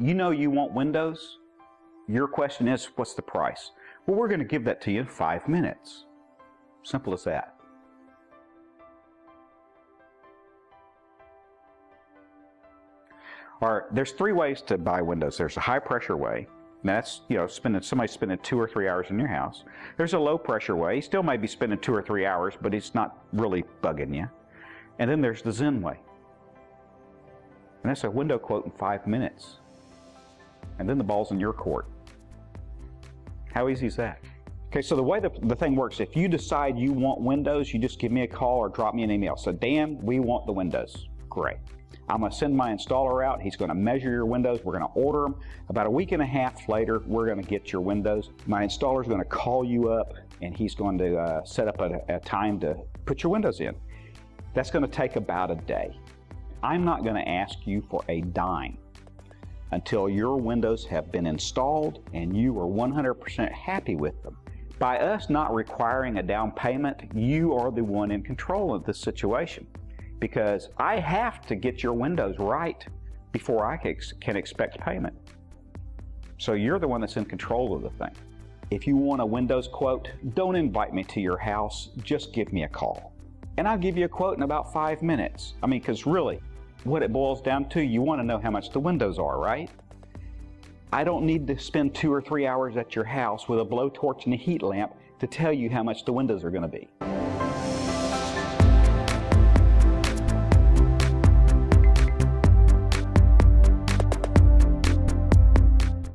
you know you want windows. Your question is, what's the price? Well, we're going to give that to you in five minutes. Simple as that. All right, there's three ways to buy windows. There's a high pressure way. That's, you know, spending somebody spending two or three hours in your house. There's a low pressure way. You still may be spending two or three hours, but it's not really bugging you. And then there's the Zen way. And that's a window quote in five minutes. And then the ball's in your court. How easy is that? Okay, so the way the, the thing works, if you decide you want windows, you just give me a call or drop me an email. So, Dan, we want the windows. Great. I'm going to send my installer out. He's going to measure your windows. We're going to order them. About a week and a half later, we're going to get your windows. My installer is going to call you up and he's going to uh, set up a, a time to put your windows in. That's going to take about a day. I'm not going to ask you for a dime until your windows have been installed and you are 100% happy with them. By us not requiring a down payment, you are the one in control of this situation because I have to get your windows right before I can expect payment. So you're the one that's in control of the thing. If you want a Windows quote, don't invite me to your house, just give me a call. And I'll give you a quote in about five minutes. I mean, because really, what it boils down to, you want to know how much the windows are, right? I don't need to spend two or three hours at your house with a blowtorch and a heat lamp to tell you how much the windows are going to be.